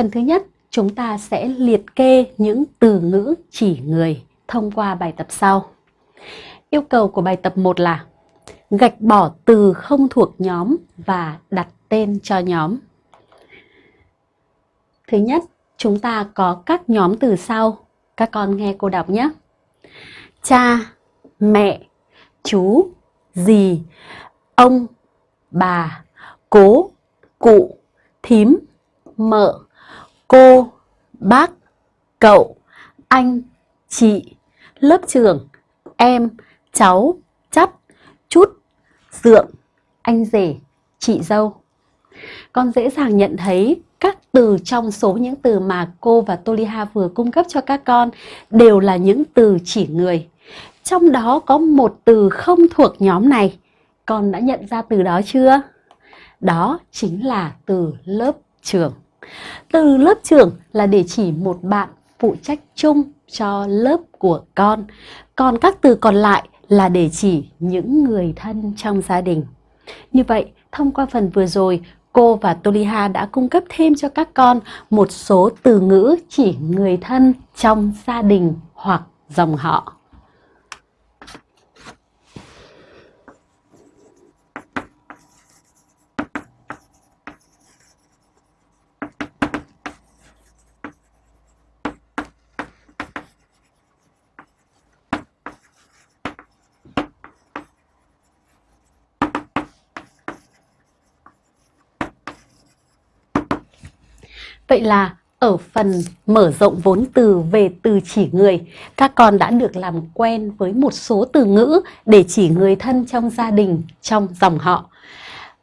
Phần thứ nhất, chúng ta sẽ liệt kê những từ ngữ chỉ người thông qua bài tập sau. Yêu cầu của bài tập 1 là gạch bỏ từ không thuộc nhóm và đặt tên cho nhóm. Thứ nhất, chúng ta có các nhóm từ sau. Các con nghe cô đọc nhé. Cha, mẹ, chú, dì, ông, bà, cố, cụ, thím, mợ, cô, bác, cậu, anh, chị, lớp trưởng, em, cháu, chắt, chút, dượng, anh rể, chị dâu. Con dễ dàng nhận thấy các từ trong số những từ mà cô và Toliha vừa cung cấp cho các con đều là những từ chỉ người. Trong đó có một từ không thuộc nhóm này. Con đã nhận ra từ đó chưa? Đó chính là từ lớp trưởng. Từ lớp trưởng là để chỉ một bạn phụ trách chung cho lớp của con. Còn các từ còn lại là để chỉ những người thân trong gia đình. Như vậy, thông qua phần vừa rồi, cô và Toliha đã cung cấp thêm cho các con một số từ ngữ chỉ người thân trong gia đình hoặc dòng họ. Vậy là ở phần mở rộng vốn từ về từ chỉ người, các con đã được làm quen với một số từ ngữ để chỉ người thân trong gia đình, trong dòng họ.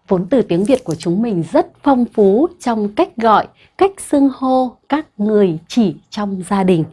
Vốn từ tiếng Việt của chúng mình rất phong phú trong cách gọi, cách xưng hô các người chỉ trong gia đình.